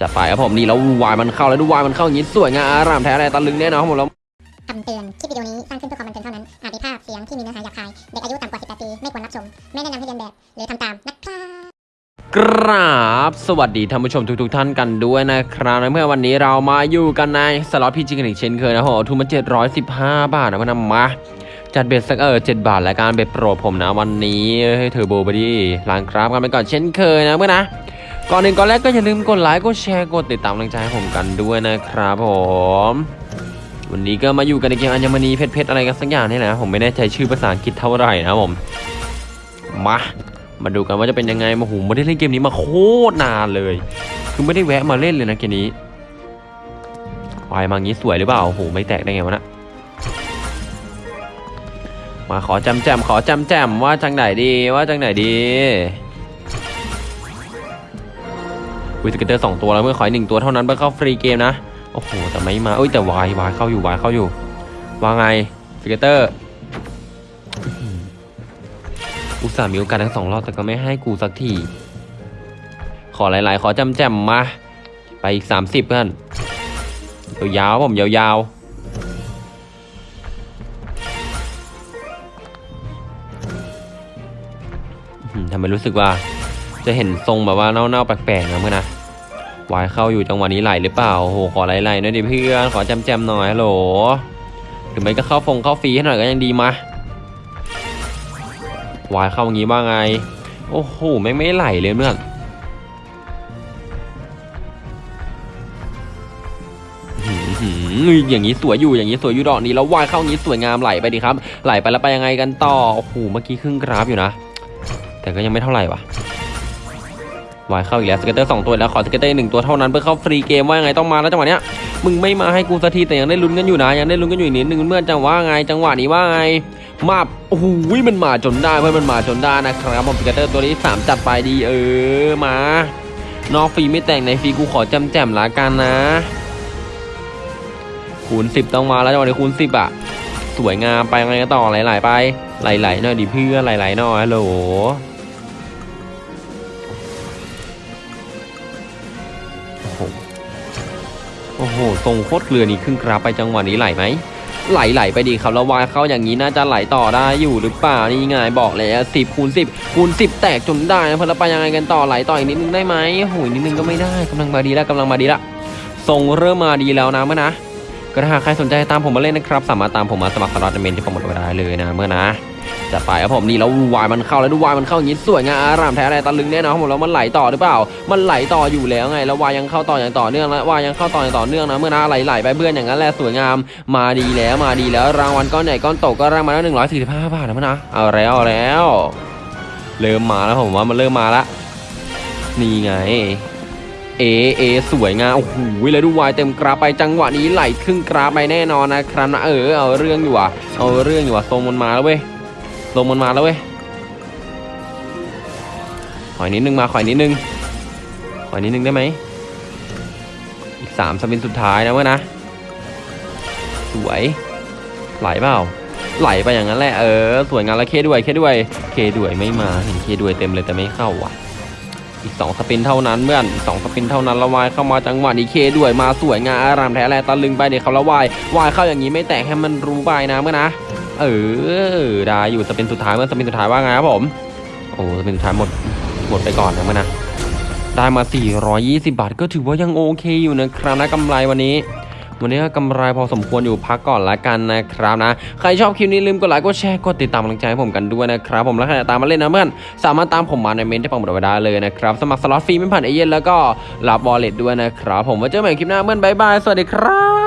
จะไปครับผมนี่แล้ววายมันเข้าแล้วดูวายมันเข้าอย่างนี้สวยงามอารามแท้อะไรตะลึงแน่นอนครับผมแล้วคำเตือน คลิปวิดีโอนี้สร้างขึ้นเพื่อความบันเทิงเท่านั้น อาจมีภาพเสียงที่มีเนื้อหาหยาบคาย เด็กอายุต่ำกว่า 18 ปี ไม่ควรรับชม ไม่แนะนำให้เลียนแบบ หรือทำตามนะครับกราบสวัสดีท่านผู้ชมทุกๆท่านกันด้วยนะครับในเมื่อวันนี้เรามาอยู่กันในสล็อต PG กันอีกเช่นเคยนะโหทุนมา715 บาทนะมานำมาจัด bet สักเออ7บาทและการ bet โปรดผมนะวันนี้ให้เทอร์โบไปดิล้างกราฟกันไปก่อนเช่นเคยนะเพื่อนนะ ก่อนหนึ่งก่อนแรกก็อย่าลืมกดไลค์กดแชร์กดติดตามกำลังใจให้ผมกันด้วยนะครับผม วันนี้ก็มาอยู่กันในเกมอัญมณีเพชรเพชรอะไรกันสักอย่างนี่แหละผมไม่แน่ใจชื่อภาษาอังกฤษเท่าไหร่นะผมมามาดูกันว่าจะเป็นยังไงมาหูไม่ได้เล่นเกมนี้มาโคตรนานเลย คือไม่ได้แวะมาเล่นเลยนะเกมนี้วายมางี้สวยหรือเปล่าโอ้โหไม่แตกได้ไงวะนะมาขอจำแจมขอจำแจมว่าจังไหนดีว่าจังไหนดี วิ scatter สองตัวแล้วเพื่อนขออีกหนึ่งตัวเท่านั้นเพื่อเข้า free game นะ โอ้โห แต่ไม่มาเอ้ยแต่ wild wild เข้าอยู่ wild เข้าอยู่ว่าไง scatter อุตส่าห์มีโอกาสทั้งสองรอบแต่ก็ไม่ให้กูสักที ขอหลาย ๆ ขอจำแจมมา ไปอีกสามสิบเพื่อนยาวๆผมยาวๆอื้อหือทำไมรู้สึกว่า จะเห็นทรงแบบว่าเน่าๆแปลกๆนะเมื่อนะวายเข้าอยู่จังหวะนี้ไหลหรือเปล่าโอ้โหขอไหลๆหน่อยดิเพื่อนขอจำแจมๆหน่อยโหลหรือไม่ก็เข้าฟงเข้าฟรีให้หน่อยก็ยังดีมาวายเข้าอย่างงี้บ้างไง โอ้โหไม่งไม่ไหลเลยเพื่อนอืออย่างนี้สวยอยู่อย่างนี้สวยอยู่ดอกนี้แล้ววายเข้าอย่างนี้สวยงามไหลไปดีครับ ไหลไปแล้วไปยังไงกันต่อโอ้โหเมื่อกี้ครึ่งกราฟอยู่นะ แต่ก็ยังไม่เท่าไหร่วะ wild เข้าอีกแล้ว scatter สองตัวแล้วขอ scatter หนึ่งตัวเท่านั้นเพื่อเข้า free game ว่าไงต้องมาแล้วจังหวะเนี้ยมึงไม่มาให้กูสักทีแต่ยังได้ลุ้นกันอยู่นะยังได้ลุ้นกันอยู่อีกนิดนึงเพื่อนจังหวะไงจังหวะนี้ว่าไงมาโอ้โหมันมาจนได้เพื่อนมันมาจนได้นะครับผม scatter ตัวนี้ 3 จัดไปดีเออมานอกฟรีไม่แต่งในฟรีกูขอจำแจมละกันนะ คูณ10ต้องมาแล้วจังหวะนี้คูณ10อะสวยงามไปไงกันต่อไหลๆไปไหลๆหน่อยดิเพื่อนไหลๆหน่อยลโหล หโอ้โหทรงโคตรเกลือนี่ครึ่งกราฟไปจังหวะนี้ไหลไหมไหลไหลไปดีครับแล้ววายเข้าอย่างนี้น่าจะไหลต่อได้อยู่หรือเปล่านี่ไงบอกแล้วสิบคูณสิบคูณสิบแตกจนได้นะเพื่อนแล้วไปยังไงกันต่อไหลต่ออีกนิดนึงได้ไหมโอ้ยนิดนึงก็ไม่ได้กำลังมาดีแล้วกำลังมาดีละทรงเริ่มมาดีแล้วนะเมื่อนะก็ถ้าหากใครสนใจตามผมมาเล่นนะครับ สามารถตามผมมาสมัครสล็อตเมนที่ผมหมดไว้ได้เลยนะเมื่อนะ จะไปครับผมนี่แล้ววายมันเข้าแล้วดูวายมันเข้าอย่างนี้สวยงามอารามแท้อะไรตะลึงแน่นอนครับผมแล้วมันไหลต่อหรือเปล่า มันไหลต่ออยู่แล้วไงแล้ววายยังเข้าต่ออย่างต่อเนื่องแล้ววายยังเข้าต่ออย่างต่อเนื่องนะเมื่อนะไหลๆไปเพื่อนอย่างนั้นแหละสวยงามมาดีแล้วมาดีแล้วรางวัลก้อนใหญ่ก้อนโตก็รางวัลละหนึ่งร้อยสี่สิบห้าบาทนะมันนะเอาแล้วเอาแล้วเริ่มมาแล้วผมว่ามันเริ่มมาละนี่ไงเอเอสวยงามโอ้โหเลยดูวายเต็มกราไปจังหวะนี้ไหลครึ่งกราไปแน่นอนนะครับนะเออเอาเรื่องอยู่ว่ะเอาเรื่องอยู่ว่ะทรงมันมาแล้วเว้ย ทรงมันมาแล้วเว้ยขออีกนิดนึงมาขออีกนิดนึงขออีกนิดนึงได้ไหมอีกสามสปินสุดท้ายนะเว้ยนะ สวย ไหลเปล่า ไหลไปอย่างนั้นแหละ เออ สวยงามแล้วเคด้วยเคด้วย เคด้วยไม่มา เห็นเคด้วยเต็มเลยแต่ไม่เข้าว่ะ อีกสองสปินเท่านั้นเพื่อนอีสองสปินเท่านั้นละวายเข้ามาจังหวะนี้เคด้วยมาสวยงามอารามแท้แลตะลึงไปเด็กเขาละวายวายเข้าอย่างนี้ไม่แตกให้มันรู้ไปนะเมื่อนะ เออได้อยู่สปินสุดท้ายเมื่อสปินสุดท้ายว่าไงครับผม โอ้สปินสุดท้ายหมดหมดไปก่อนนะเมื่อนะได้มา 420 บาทก็ถือว่ายังโอเคอยู่นะครับนะกำไรวันนี้ วันนี้ก็กำไรพอสมควรอยู่พักก่อนละกันนะครับนะ ใครชอบคลิปนี้ลืมกดไลค์กดแชร์กดติดตามกำลังใจให้ผมกันด้วยนะครับ ผมแล้วใครตามมาเล่นนะเพื่อนสามารถตามผมมาในเมนต์ที่ผมบอกไว้ได้เลยนะครับ สมัครสล็อตฟรีไม่ผ่านเอเย่นต์แล้วก็รับ wallet ด้วยนะครับ ผมไว้เจอกันใหม่คลิปหน้าเพื่อน bye bye สวัสดีครับ